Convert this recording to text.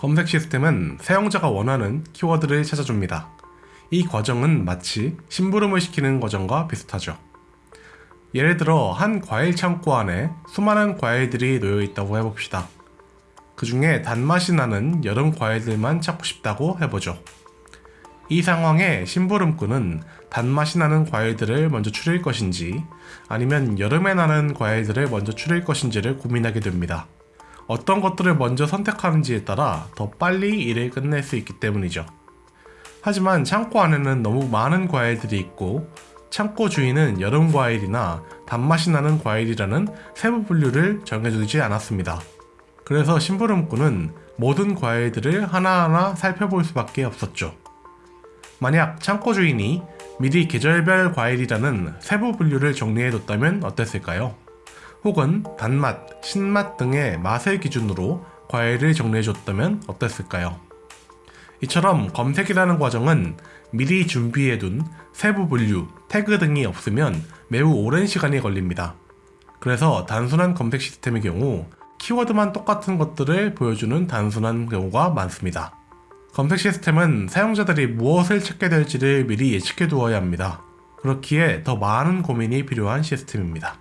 검색 시스템은 사용자가 원하는 키워드를 찾아줍니다. 이 과정은 마치 심부름을 시키는 과정과 비슷하죠. 예를 들어 한 과일 창고 안에 수많은 과일들이 놓여 있다고 해봅시다. 그 중에 단맛이 나는 여름 과일들만 찾고 싶다고 해보죠. 이 상황에 심부름꾼은 단맛이 나는 과일들을 먼저 추릴 것인지 아니면 여름에 나는 과일들을 먼저 추릴 것인지를 고민하게 됩니다. 어떤 것들을 먼저 선택하는지에 따라 더 빨리 일을 끝낼 수 있기 때문이죠. 하지만 창고 안에는 너무 많은 과일들이 있고 창고 주인은 여름 과일이나 단맛이 나는 과일이라는 세부 분류를 정해주지 않았습니다. 그래서 심부름꾼은 모든 과일들을 하나하나 살펴볼 수밖에 없었죠. 만약 창고 주인이 미리 계절별 과일이라는 세부 분류를 정리해뒀다면 어땠을까요? 혹은 단맛, 신맛 등의 맛을 기준으로 과일을 정리해줬다면 어땠을까요? 이처럼 검색이라는 과정은 미리 준비해둔 세부 분류, 태그 등이 없으면 매우 오랜 시간이 걸립니다. 그래서 단순한 검색 시스템의 경우 키워드만 똑같은 것들을 보여주는 단순한 경우가 많습니다. 검색 시스템은 사용자들이 무엇을 찾게 될지를 미리 예측해 두어야 합니다. 그렇기에 더 많은 고민이 필요한 시스템입니다.